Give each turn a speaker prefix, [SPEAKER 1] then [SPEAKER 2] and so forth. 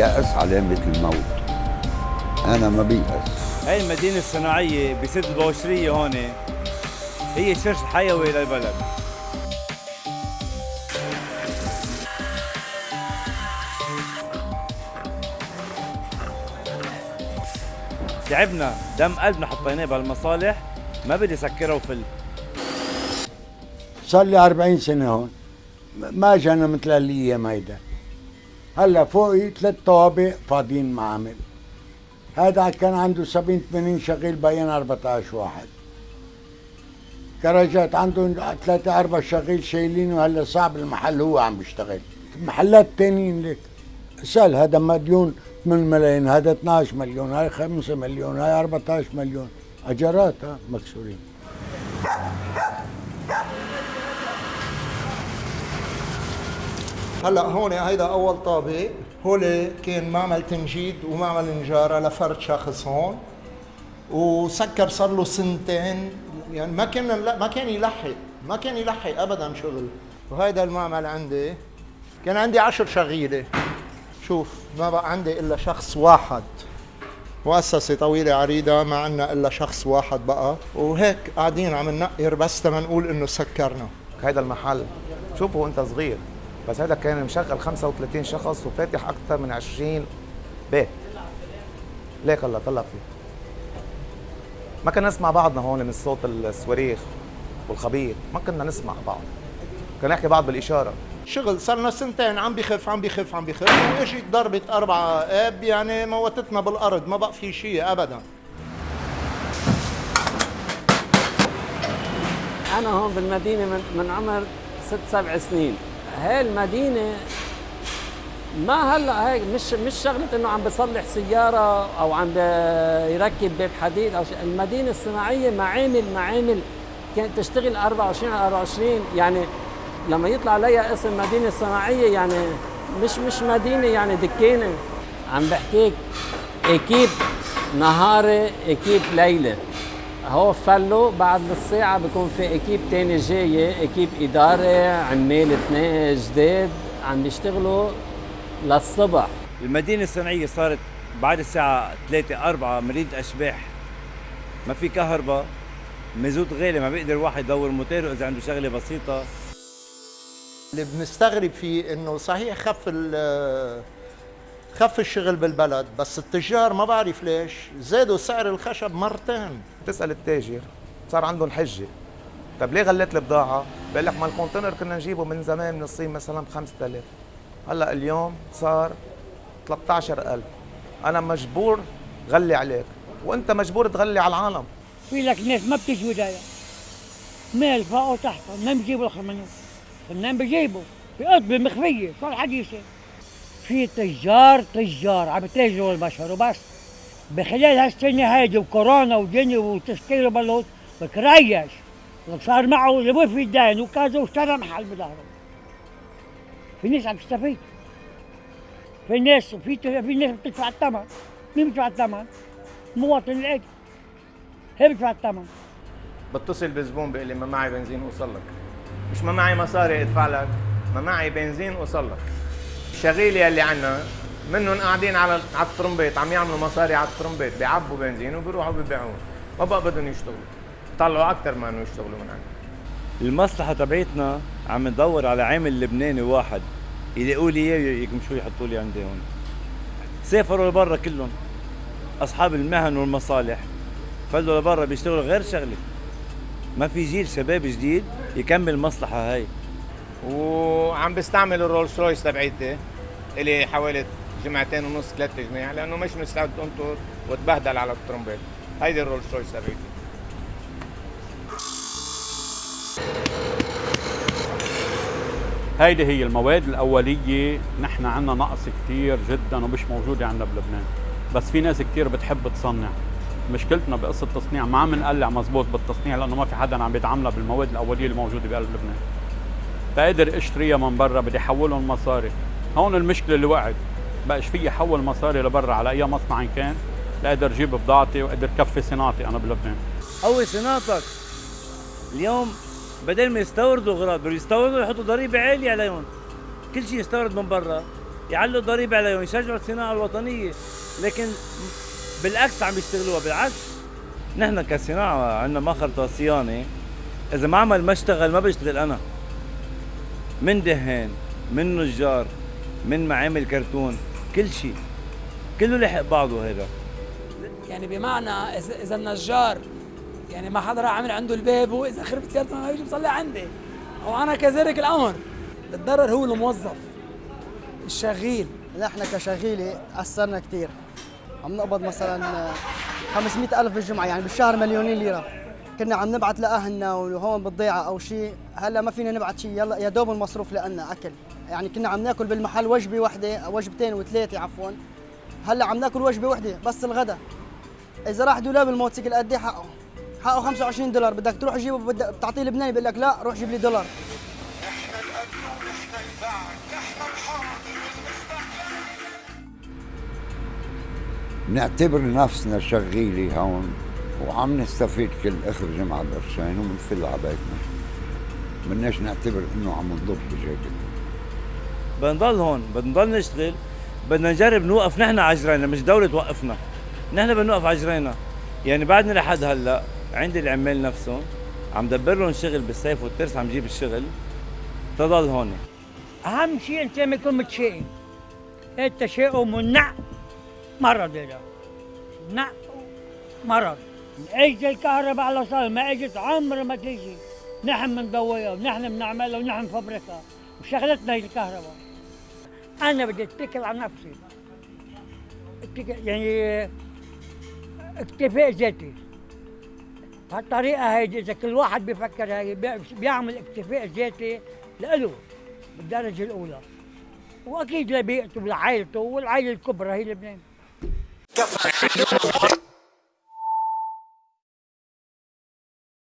[SPEAKER 1] اليأس علامة الموت. أنا ما بيأس.
[SPEAKER 2] هاي المدينة الصناعية بسد البوشرية هون هي الشرش الحيوي للبلد. تعبنا دم قلبنا حطيناه بهالمصالح ما بدي سكرها وفل.
[SPEAKER 3] صار لي 40 سنة هون. ما جانا مثل الأيام هيدا هلا فوقي ثلاث طوابق فاضيين معامل. هذا كان عنده 70 80 شغيل بين 14 واحد. كراجات عندهم ثلاثة أربع شغيل شايلينه هلا صعب المحل هو عم بيشتغل. محلات تانيين لك سهل هذا مديون 8 ملايين هذا 12 مليون هاي 5 مليون هاي 14 مليون. أجارات ها مكسورين.
[SPEAKER 4] هلا هون هيدا أول طابق. هول كان معمل تنجيد ومعمل نجاره لفرد شخص هون. وسكر صار له سنتين. يعني ما كان ما كان يلحق. ما كان يلحق ابدا شغل. وهيدا المعمل عندي. كان عندي عشر شغيلة. شوف ما بقى عندي إلا شخص واحد. مؤسسة طويلة عريضة ما عندنا إلا شخص واحد بقى. وهيك قاعدين عم ننقر بس تما إنه سكرنا.
[SPEAKER 5] هيدا المحل. شوفه وأنت صغير. بس هذا كان مشغل 35 شخص وفاتح أكثر من 20 بيت. ليك الله طلع فيه. ما كنا نسمع بعضنا هون من صوت الصواريخ والخبير. ما كنا نسمع بعض. كنا نحكي بعض بالإشارة.
[SPEAKER 4] شغل صار لنا سنتين عم بخف عم بخف عم بخف. واجت ضربة أربعة؟ إب يعني موتتنا بالأرض. ما بقى في شيء أبدا.
[SPEAKER 6] أنا هون بالمدينة من, من عمر ست سبع سنين. هاي المدينة ما هلأ هيك مش مش شغلة إنه عم بصلح سيارة أو عم يركب باب حديد أو شيء. المدينة الصناعية معامل معامل كانت تشتغل 24 على 24 يعني لما يطلع عليها اسم مدينة صناعية يعني مش مش مدينة يعني دكانه عم بحكيك إكيب نهاري إكيب ليلة. هو فلو بعد نص ساعة بكون في إكيب تاني جاية إكيب إدارة عمال اثنين جداد عم بيشتغلوا للصبح.
[SPEAKER 2] المدينة الصناعية صارت بعد الساعة 3 4 مريض أشباح. ما في كهرباء مازوت غالي ما بيقدر الواحد يدور موتيره إذا عنده شغلة بسيطة.
[SPEAKER 4] اللي بنستغرب فيه إنه صحيح خف خف الشغل بالبلد بس التجار ما بعرف ليش زادوا سعر الخشب مرتين.
[SPEAKER 5] تسال التاجر صار عندهم حجة. طيب ليه غليت البضاعة؟ بقول لك ما الكونتينر كنا نجيبه من زمان من الصين مثلا ب 5000 هلأ اليوم صار 13000 أنا مجبور غلي عليك وأنت مجبور تغلي على العالم.
[SPEAKER 7] في لك ناس ما بتجي ولايه مال فوق وتحت منين بيجيبوا الخمنوك منين بيجيبوا في قطبه مخفيه شو الحديثه في تجار تجار عم يتاجروا البشر وبس. بخلال هالسنه هيدي وكورونا ودنيا وتشكيل وبلوط بكريش صار معه اللي في الدين وكذا واشترى محل بظهره في ناس عم تستفيد. في ناس في في ناس بتدفع الثمن. مين بيدفع الثمن؟ المواطن العادي هي بيدفع الثمن.
[SPEAKER 5] بتصل بزبون بيقول لي ما معي بنزين اوصل لك. مش ما معي مصاري ادفع لك. ما معي بنزين اوصل لك. الشغيله اللي عندنا منهم قاعدين على على الترمبات عم يعملوا مصاري على الترمبات بيعبوا بنزين وبيروحوا بيبيعون ما بقى بدهم يشتغلوا. طلعوا أكثر ما إنه يشتغلوا من عندنا
[SPEAKER 2] المصلحة تبعتنا عم ندور على عامل لبناني واحد. يلاقوا لي إياه يكمشوا يحطوا لي عندي هون. سافروا لبرا كلهم. أصحاب المهن والمصالح. فلوا لبرا بيشتغلوا غير شغلة. ما في جيل شباب جديد يكمل المصلحة هاي.
[SPEAKER 5] وعم بستعمل الرولز رويس تبعيتي. الي حوالي جمعتين ونص ثلاث جماع لأنه مش مستعد انطر وتبهدل على الترمبات هيدي الرولز رويس تبعيتي
[SPEAKER 8] هيدي هي المواد الأولية. نحن عندنا نقص كثير جدا ومش موجودة عندنا بلبنان. بس في ناس كثير بتحب تصنع. مشكلتنا بقصة التصنيع ما عم نقلع مزبوط بالتصنيع لأنه ما في حدا عم بيتعاملها بالمواد الأولية الموجودة بقلب لبنان بقدر اشتريها من برا بدي أحولهم مصاري. هون المشكلة اللي وقعت. بقاش في احول مصاري لبرا على أي مصنع كان. لاقدر أجيب بضاعتي وأقدر كفي صناعتي أنا بلبنان.
[SPEAKER 2] قوي صناعتك. اليوم بدل ما يستوردوا اغراض يستوردوا يحطوا ضريبة عالية عليهم. كل شيء يستورد من برا. يعلوا ضريبة عليهم يشجعوا الصناعة الوطنية. لكن بالعكس عم يشتغلوها. بالعكس نحن كصناعة عندنا مخرطة صيانة. إذا معمل ما اشتغل ما بشتغل أنا. من دهان من نجار من معامل كرتون كل شيء. كله لحق بعضه هذا
[SPEAKER 9] يعني بمعنى اذا إذا النجار يعني ما حدا راح عمل عنده الباب وإذا خربت سيارته ما بيجي بصلي عندي. أو أنا كذلك الأمر. الضرر هو الموظف الشغيل.
[SPEAKER 10] نحن كشغيلة أثرنا كثير عم نقبض مثلا 500 ألف بالجمعة يعني بالشهر مليونين ليرة. كنا عم نبعت لأهلنا وهون بالضيعة أو شيء. هلأ ما فينا نبعت شيء يلا يا دوب المصروف لنا أكل. يعني كنا عم ناكل بالمحل وجبة واحدة وجبتين وثلاثة عفوا. هلأ عم ناكل وجبة واحدة بس الغداء إذا راح دولاب الموتوسيكل قد إيه حقه؟ حقه 25 دولار بدك تروح تجيبه بدك بتعطيه لبناني بيقول لك لا روح جيب لي دولار.
[SPEAKER 1] نعتبر نفسنا شغيلة هون وعم نستفيد كل آخر جمعة قرشين وبنفل على بيتنا. بدناش نعتبر إنه عم نضب بجيبنا
[SPEAKER 2] بدنا نضل هون بدنا نضل نشتغل بدنا نجرب نوقف نحن عجرينا مش دولة توقفنا نحن بدنا نوقف عجرينا. يعني بعدني لحد هلأ عندي العمال نفسهم عم دبر لهم شغل بالصيف والترس عم جيب الشغل تضل هون.
[SPEAKER 7] أهم شيء أنت ما تكون متشائم. التشاؤم والنع مرض هذا نع مرض اجت الكهرباء على صار ما اجت عمر ما تيجي. نحن بنضويها ونحن بنعملها ونحن بنفبركها. وشغلتنا هي الكهرباء. أنا بدي أتكل على نفسي. اتكل يعني اكتفاء ذاتي. بهالطريقه هيدي إذا كل واحد بيفكر بي- بيعمل اكتفاء ذاتي لإله بالدرجة الأولى. وأكيد لبيئته ولعائلته والعائلة الكبرى هي لبنان